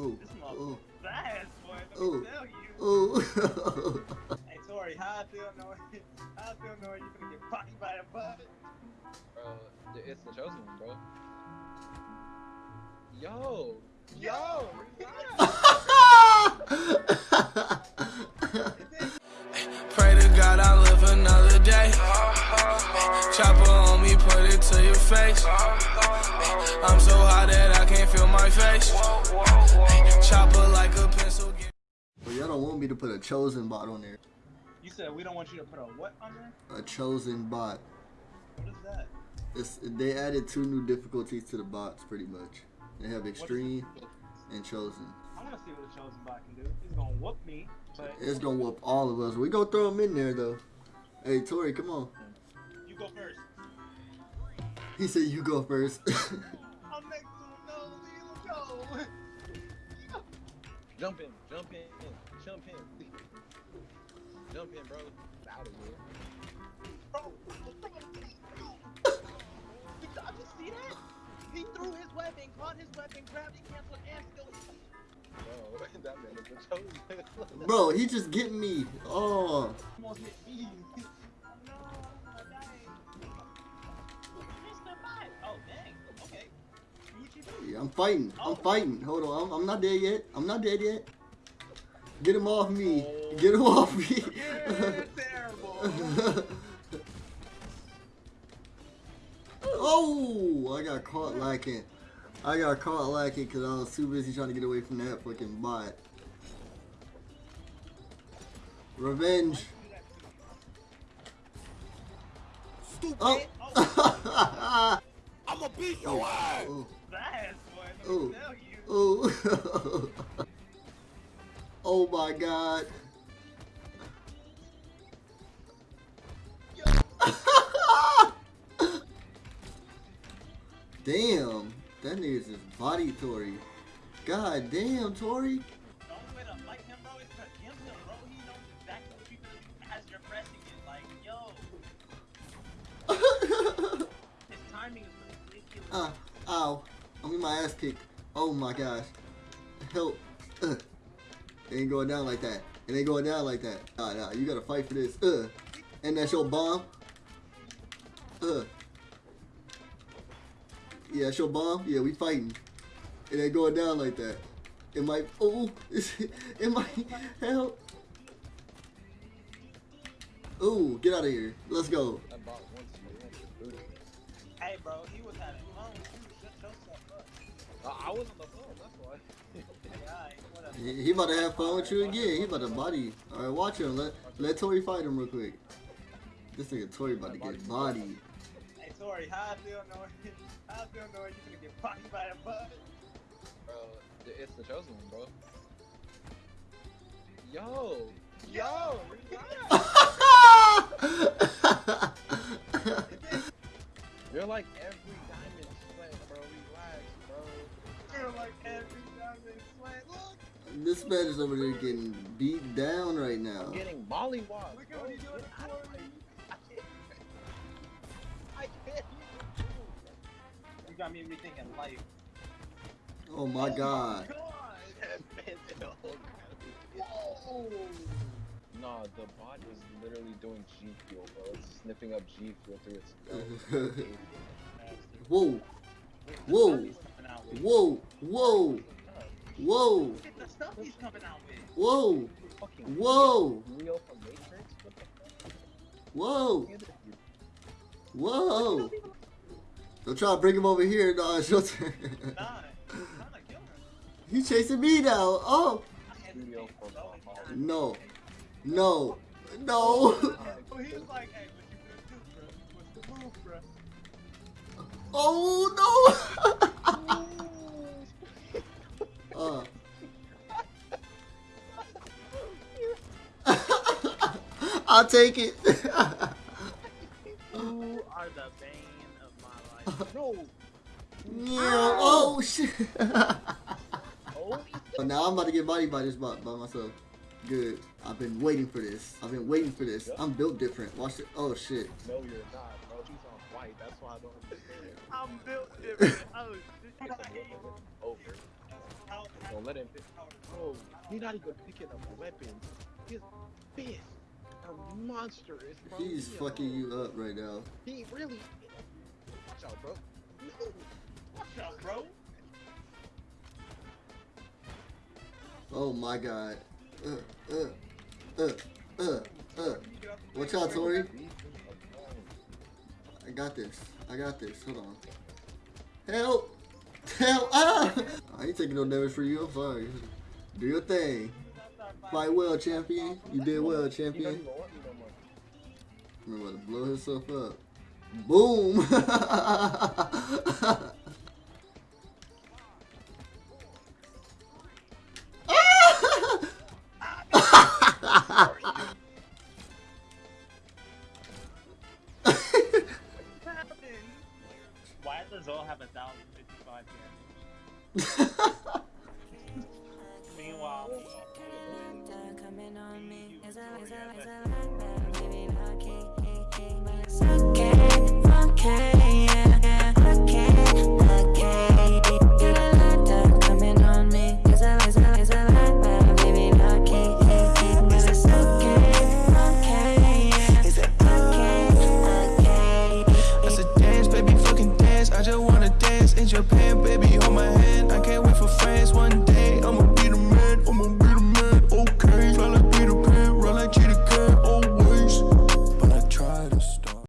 Oh, This oh, motherfucker fast, boy. Let Oh. me tell you. oh. Hey, Tori, how I feel knowing, how I feel knowing you gonna get popped by a butt. Bro, it's the chosen one, bro. Yo, yo, Pray Chopper me, put it to your face. I'm so hot that I can't feel my face. Chopper like a pencil. Get Well, y'all don't want me to put a chosen bot on there. You said we don't want you to put a what on there? A chosen bot. What is that? It's, they added two new difficulties to the bots, pretty much. They have extreme and chosen. I want to see what the chosen bot can do. He's gonna whoop me, but It's gonna whoop all of us. We gonna throw them in there though. Hey Tori, come on. you go first. He said you go first. I'll make some no legal go. jump in, jump in, jump in, jump in, bro. Out of here. Bro, Did y'all just see that? He threw his weapon, caught his weapon, grabbed it, canceled, and still. Bro, that man is the chosen. Bro, he just getting me. Oh, Almost hit me. oh I'm fighting. I'm fighting. Hold on, I'm, I'm not dead yet. I'm not dead yet. Get him off me. Get him off me. Oh, I got caught lacking. I got caught lacking because I was too busy trying to get away from that fucking bot. Revenge. Oh. I'ma beat your oh, ass. Oh. Oh. Fast, boy. Let Ooh. me tell you. Oh. oh my god. damn. That nigga's just body Tori. God damn, Tori. The only way to fight him, bro, is to gift him, bro. He knows exactly what you're gonna do as you're pressing it. Like, yo, his timing is ridiculous. uh, ow. I'm in my ass kicked. Oh my gosh. Help. Uh. It ain't going down like that. It ain't going down like that. Nah, nah. You gotta fight for this. Uh. And that's your bomb. Uh. Yeah, that's your bomb. Yeah, we fighting. It ain't going down like that. It might. Oh, it might help. Oh, get out of here. Let's go. Hey, bro, he was having fun. You shut yourself up. I, I was on the phone. That's why. Yeah, alright. He, he about to have fun with you again. He about to body. you. All right, watch him. Let let Tori fight him real quick. This nigga Tori about to get bodied. Hey, Tori, how I feel knowing, how I feel knowing you're gonna get popped by the butt. Bro, it's the chosen one, bro. Yo, yo, relax. You're like every diamond sweat, bro. Relax, bro. You're like every diamond sweat. Look, this man is over there getting beat down right now. I'm getting mollywopped. look at what he's doing Get out of for my- me. I can't. You got me rethinking life. Oh my oh god. God. Oh, Whoa. Nah, the bot is literally doing G Fuel, bro. It's sniffing up G Fuel through its. Whoa, Whoa. whoa, whoa, whoa, Look at the stuff he's coming out with. whoa, Fucking Whoa. Real from Matrix? What the fuck? whoa, Look at this dude. whoa. Don't try to bring him over here. No, it's your turn. Nah, I'm trying to kill him. He's chasing me now. Oh, I had to Studio take for so many Valhalla. times. no, no, no. Well, he was like, hey, what you gonna do, bro? What's the move. Oh no. uh. I'll take it. You are the bane of my life. No! yeah. Oh shit. Oh, now I'm about to get bodied by this bot by myself. Good. I've been waiting for this. I've been waiting for this. I'm built different. Watch it. Oh shit. no, you're not, bro. She's on white. That's why I don't understand. I'm built different. Oh, shit. It's a little bit over. How, how Don't let him pick. Bro, he's not even picking up weapons. He's fist. A monstrous. Bro. He's He fucking you up right now. He really. Watch out, bro. No. Watch out, bro. Oh my god. Uh, uh, uh, uh, uh. Watch out, Tori. I got this. I got this. Hold on. Help! Help! Ah! I ain't taking no damage for you. I'm sorry. Do your thing. Fight well, champion. You did well, champion. I'm about to blow himself up. Boom! Meanwhile, I just wanna dance in Japan, baby one.